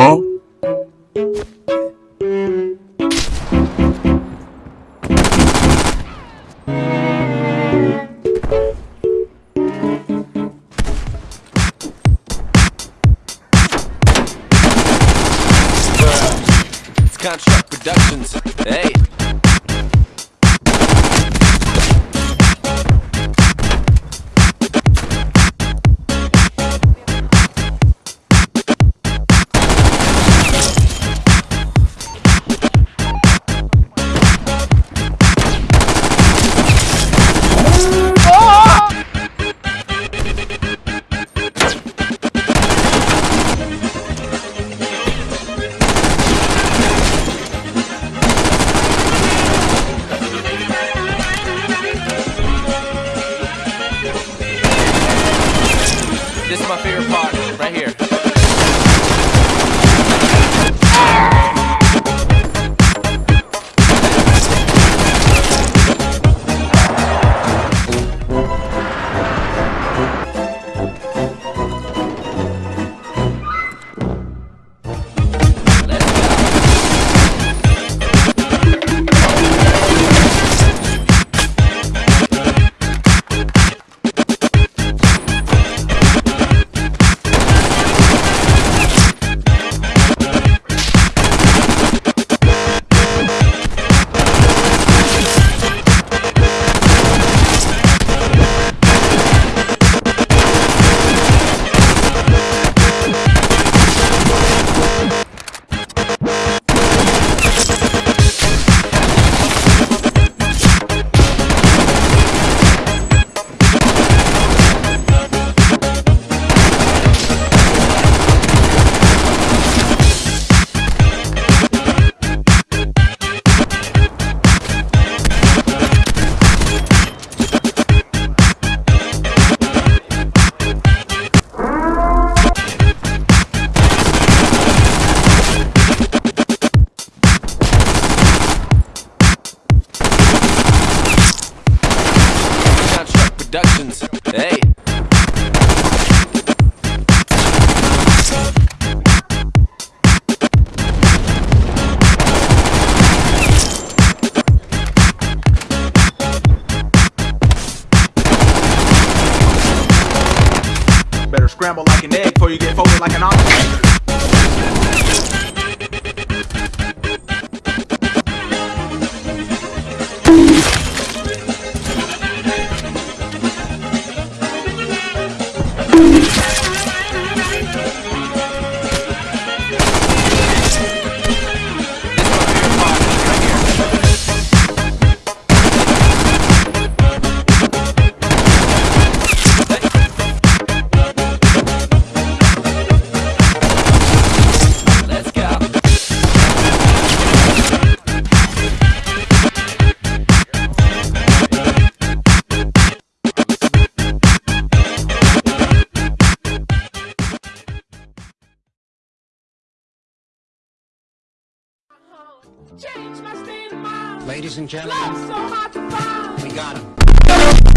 Huh? It's Contract Productions. Hey. right here. Productions. Hey. Better scramble like an egg before you get folded like an omelet. Ladies and gentlemen, so hard to find. we got him.